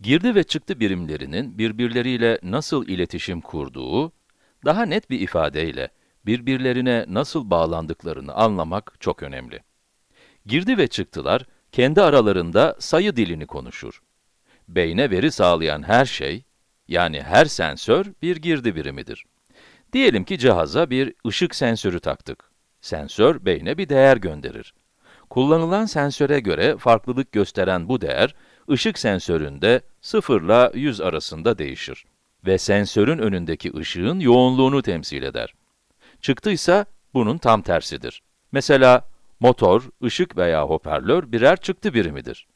Girdi ve çıktı birimlerinin birbirleriyle nasıl iletişim kurduğu, daha net bir ifadeyle birbirlerine nasıl bağlandıklarını anlamak çok önemli. Girdi ve çıktılar, kendi aralarında sayı dilini konuşur. Beyne veri sağlayan her şey, yani her sensör bir girdi birimidir. Diyelim ki cihaza bir ışık sensörü taktık. Sensör, beyne bir değer gönderir. Kullanılan sensöre göre farklılık gösteren bu değer, ışık sensöründe 0 ile 100 arasında değişir. Ve sensörün önündeki ışığın yoğunluğunu temsil eder. Çıktıysa bunun tam tersidir. Mesela motor, ışık veya hoparlör birer çıktı birimidir.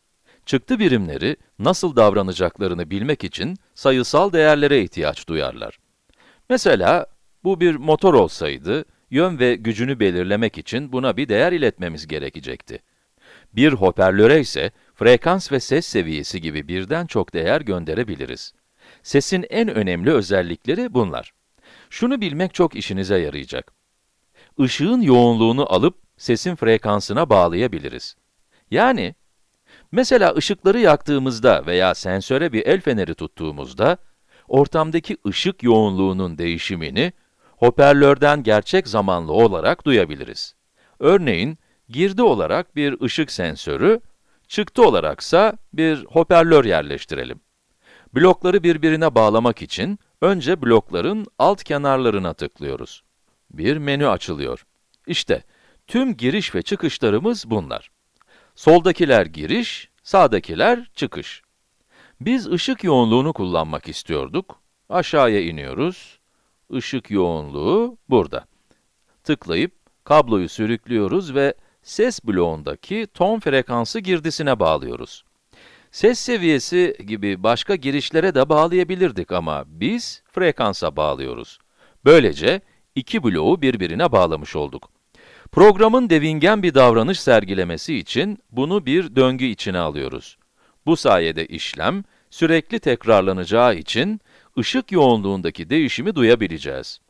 Çıktı birimleri nasıl davranacaklarını bilmek için sayısal değerlere ihtiyaç duyarlar. Mesela bu bir motor olsaydı, yön ve gücünü belirlemek için buna bir değer iletmemiz gerekecekti. Bir hoparlöre ise frekans ve ses seviyesi gibi birden çok değer gönderebiliriz. Sesin en önemli özellikleri bunlar. Şunu bilmek çok işinize yarayacak. Işığın yoğunluğunu alıp sesin frekansına bağlayabiliriz. Yani, mesela ışıkları yaktığımızda veya sensöre bir el feneri tuttuğumuzda, ortamdaki ışık yoğunluğunun değişimini hoparlörden gerçek zamanlı olarak duyabiliriz. Örneğin, girdi olarak bir ışık sensörü, çıktı olaraksa bir hoparlör yerleştirelim. Blokları birbirine bağlamak için önce blokların alt kenarlarına tıklıyoruz. Bir menü açılıyor. İşte, tüm giriş ve çıkışlarımız bunlar. Soldakiler giriş, sağdakiler çıkış. Biz ışık yoğunluğunu kullanmak istiyorduk. Aşağıya iniyoruz. Işık yoğunluğu burada. Tıklayıp kabloyu sürüklüyoruz ve ses bloğundaki ton frekansı girdisine bağlıyoruz. Ses seviyesi gibi başka girişlere de bağlayabilirdik ama biz frekansa bağlıyoruz. Böylece iki bloğu birbirine bağlamış olduk. Programın devingen bir davranış sergilemesi için bunu bir döngü içine alıyoruz. Bu sayede işlem sürekli tekrarlanacağı için ışık yoğunluğundaki değişimi duyabileceğiz.